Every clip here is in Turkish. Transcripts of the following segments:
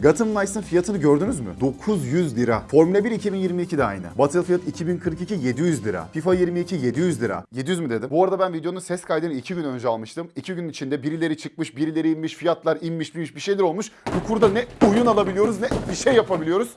Gotham Knights'ın fiyatını gördünüz mü? 900 lira. Formula 1 2022 de aynı. Battlefield 2042 700 lira. FIFA 22 700 lira. 700 mü dedim? Bu arada ben videonun ses kaydını 2 gün önce almıştım. 2 gün içinde birileri çıkmış, birileri inmiş, fiyatlar inmiş, inmiş bir şeyler olmuş. Bu kurda ne oyun alabiliyoruz ne bir şey yapabiliyoruz.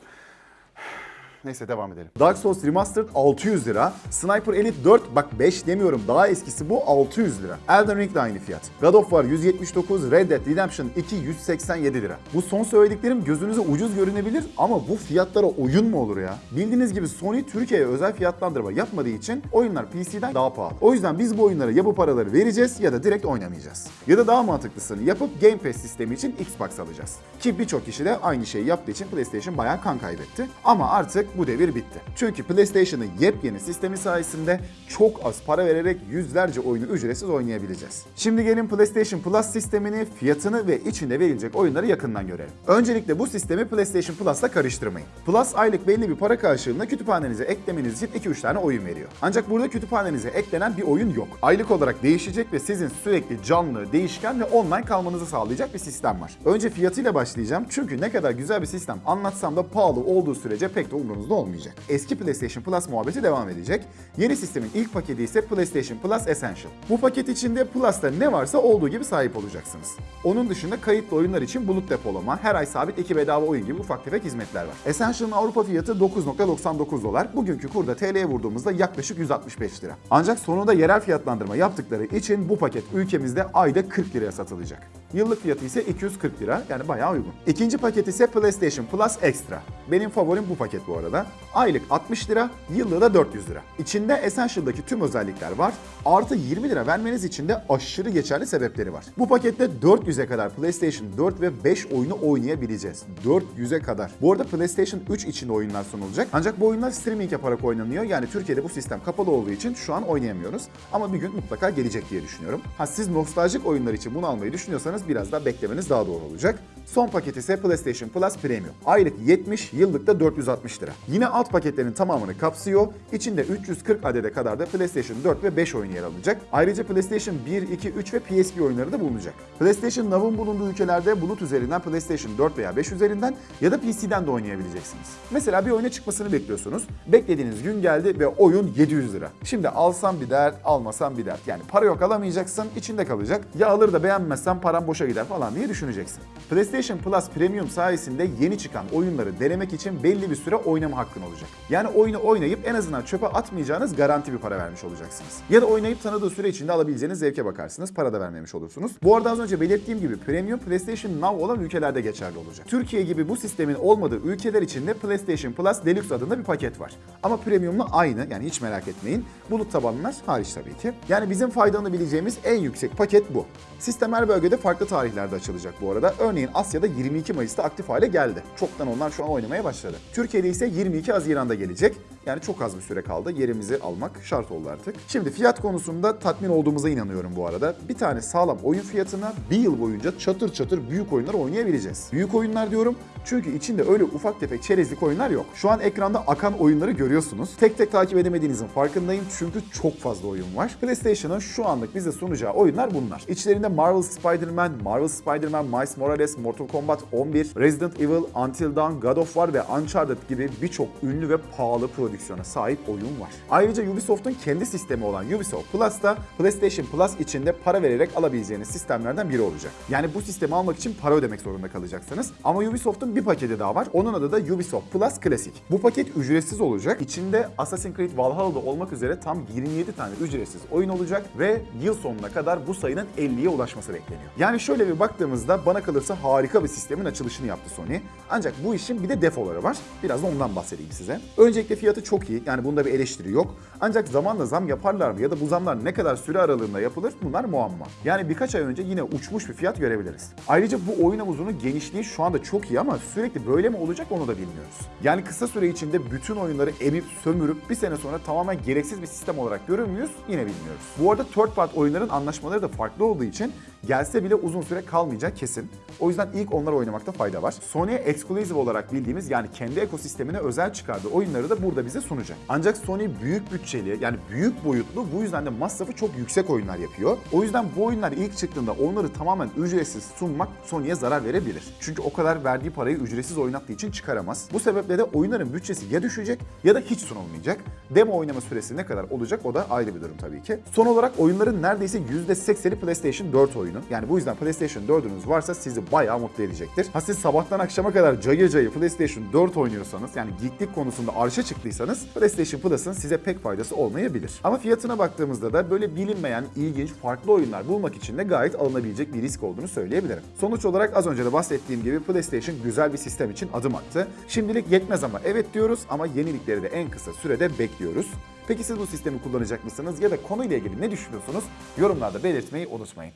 Neyse devam edelim. Dark Souls Remastered 600 lira. Sniper Elite 4 bak 5 demiyorum daha eskisi bu 600 lira. Elden Ring de aynı fiyat. God of War 179, Red Dead Redemption 2 187 lira. Bu son söylediklerim gözünüze ucuz görünebilir ama bu fiyatlara oyun mu olur ya? Bildiğiniz gibi Sony Türkiye'ye özel fiyatlandırma yapmadığı için oyunlar PC'den daha pahalı. O yüzden biz bu oyunlara ya bu paraları vereceğiz ya da direkt oynamayacağız. Ya da daha mantıklısını yapıp Game Pass sistemi için Xbox alacağız. Ki birçok kişi de aynı şeyi yaptığı için PlayStation bayağı kan kaybetti. Ama artık bu devir bitti. Çünkü PlayStation'ın yepyeni sistemi sayesinde çok az para vererek yüzlerce oyunu ücretsiz oynayabileceğiz. Şimdi gelin PlayStation Plus sistemini, fiyatını ve içinde verilecek oyunları yakından görelim. Öncelikle bu sistemi PlayStation Plus'la karıştırmayın. Plus aylık belli bir para karşılığında kütüphanenize eklemeniz için 2-3 tane oyun veriyor. Ancak burada kütüphanenize eklenen bir oyun yok. Aylık olarak değişecek ve sizin sürekli canlı, değişken ve online kalmanızı sağlayacak bir sistem var. Önce fiyatıyla başlayacağım çünkü ne kadar güzel bir sistem anlatsam da pahalı olduğu sürece pek de umurunuzda olmayacak. Eski PlayStation Plus muhabbeti devam edecek. Yeni sistemin ilk paketi ise PlayStation Plus Essential. Bu paket içinde Plus'ta ne varsa olduğu gibi sahip olacaksınız. Onun dışında kayıtlı oyunlar için bulut depolama, her ay sabit iki bedava oyun gibi ufak tefek hizmetler var. Essential'ın Avrupa fiyatı 9.99 dolar. Bugünkü kurda TL'ye vurduğumuzda yaklaşık 165 lira. Ancak sonunda yerel fiyatlandırma yaptıkları için bu paket ülkemizde ayda 40 liraya satılacak. Yıllık fiyatı ise 240 lira yani bayağı uygun. İkinci paket ise PlayStation Plus Extra. Benim favorim bu paket bu arada. Aylık 60 lira, yıllığı da 400 lira. İçinde Essential'daki tüm özellikler var. Artı 20 lira vermeniz için de aşırı geçerli sebepleri var. Bu pakette 400'e kadar PlayStation 4 ve 5 oyunu oynayabileceğiz. 400'e kadar. Bu arada PlayStation 3 için oyunlar sunulacak. Ancak bu oyunlar streaming yaparak oynanıyor. Yani Türkiye'de bu sistem kapalı olduğu için şu an oynayamıyoruz. Ama bir gün mutlaka gelecek diye düşünüyorum. Ha siz nostaljik oyunlar için bunu almayı düşünüyorsanız biraz daha beklemeniz daha doğru olacak. Son paket ise PlayStation Plus Premium. Aylık 70, yıllık da 460 lira. Yine alt paketlerin tamamını kapsıyor. İçinde 340 adede kadar da PlayStation 4 ve 5 oyun yer alacak. Ayrıca PlayStation 1, 2, 3 ve PSP oyunları da bulunacak. PlayStation Now'ın bulunduğu ülkelerde bulut üzerinden PlayStation 4 veya 5 üzerinden ya da PC'den de oynayabileceksiniz. Mesela bir oyuna çıkmasını bekliyorsunuz. Beklediğiniz gün geldi ve oyun 700 lira. Şimdi alsam bir dert, almasam bir dert. Yani para yok alamayacaksın, içinde kalacak. Ya alır da beğenmezsen param boşa gider falan diye düşüneceksin. PlayStation Plus Premium sayesinde yeni çıkan oyunları denemek için belli bir süre oynama hakkın olacak. Yani oyunu oynayıp en azından çöpe atmayacağınız garanti bir para vermiş olacaksınız. Ya da oynayıp tanıdığı süre içinde alabileceğiniz zevke bakarsınız. Para da vermemiş olursunuz. Bu arada az önce belirttiğim gibi Premium PlayStation Now olan ülkelerde geçerli olacak. Türkiye gibi bu sistemin olmadığı ülkeler için de PlayStation Plus Deluxe adında bir paket var. Ama Premium'la aynı yani hiç merak etmeyin. Bulut tabanlar hariç tabii ki. Yani bizim faydalanabileceğimiz en yüksek paket bu. Sistem her bölgede farklı tarihlerde açılacak bu arada. Örneğin Asya'da 22 Mayıs'ta aktif hale geldi. Çoktan onlar şu an oynamaya başladı. Türkiye'de ise 22 Haziran'da gelecek. Yani çok az bir süre kaldı. Yerimizi almak şart oldu artık. Şimdi fiyat konusunda tatmin olduğumuza inanıyorum bu arada. Bir tane sağlam oyun fiyatına bir yıl boyunca çatır çatır büyük oyunlar oynayabileceğiz. Büyük oyunlar diyorum çünkü içinde öyle ufak tefek çerezlik oyunlar yok. Şu an ekranda akan oyunları görüyorsunuz. Tek tek takip edemediğinizin farkındayım çünkü çok fazla oyun var. PlayStation'ın şu anlık bize sunacağı oyunlar bunlar. İçlerinde Marvel Spider-Man, Marvel Spider-Man, Miles Morales, Mortal Kombat 11, Resident Evil, Until Dawn, God of War ve Uncharted gibi birçok ünlü ve pahalı prodüksiyona sahip oyun var. Ayrıca Ubisoft'un kendi sistemi olan Ubisoft Plus da PlayStation Plus içinde para vererek alabileceğiniz sistemlerden biri olacak. Yani bu sistemi almak için para ödemek zorunda kalacaksınız. Ama Ubisoft'un bir paketi daha var. Onun adı da Ubisoft Plus Classic. Bu paket ücretsiz olacak. İçinde Assassin's Creed Valhalla'da olmak üzere tam 27 tane ücretsiz oyun olacak ve yıl sonuna kadar bu sayının 50'ye ulaşması bekleniyor. Yani şöyle bir baktığımızda bana kalırsa harika bir sistemin açılışını yaptı Sony. Ancak bu işin bir de defoları var. Biraz da ondan bahsedeyim size. Öncelikle fiyatı çok iyi. Yani bunda bir eleştiri yok. Ancak zamanla zam yaparlar mı ya da bu zamlar ne kadar süre aralığında yapılır bunlar muamma. Yani birkaç ay önce yine uçmuş bir fiyat görebiliriz. Ayrıca bu oyun havuzunun genişliği şu anda çok iyi ama sürekli böyle mi olacak onu da bilmiyoruz. Yani kısa süre içinde bütün oyunları emip sömürüp bir sene sonra tamamen gereksiz bir sistem olarak görür müyüz yine bilmiyoruz. Bu arada third part oyunların anlaşmaları da farklı olduğu için Gelse bile uzun süre kalmayacak kesin. O yüzden ilk onları oynamakta fayda var. Sony'e exclusive olarak bildiğimiz yani kendi ekosistemine özel çıkardığı oyunları da burada bize sunacak. Ancak Sony büyük bütçeli yani büyük boyutlu bu yüzden de masrafı çok yüksek oyunlar yapıyor. O yüzden bu oyunlar ilk çıktığında onları tamamen ücretsiz sunmak Sony'ye zarar verebilir. Çünkü o kadar verdiği parayı ücretsiz oynattığı için çıkaramaz. Bu sebeple de oyunların bütçesi ya düşecek ya da hiç sunulmayacak. Demo oynama süresi ne kadar olacak o da ayrı bir durum tabii ki. Son olarak oyunların neredeyse %80'i PlayStation 4 oyunu. Yani bu yüzden PlayStation 4'ünüz varsa sizi bayağı mutlu edecektir. Ha siz sabahtan akşama kadar cayır cayır PlayStation 4 oynuyorsanız yani geeklik konusunda arşa çıktıysanız PlayStation Plus'ın size pek faydası olmayabilir. Ama fiyatına baktığımızda da böyle bilinmeyen, ilginç, farklı oyunlar bulmak için de gayet alınabilecek bir risk olduğunu söyleyebilirim. Sonuç olarak az önce de bahsettiğim gibi PlayStation güzel bir sistem için adım attı. Şimdilik yetmez ama evet diyoruz ama yenilikleri de en kısa sürede bekliyoruz. Peki siz bu sistemi kullanacak mısınız ya da konuyla ilgili ne düşünüyorsunuz? Yorumlarda belirtmeyi unutmayın.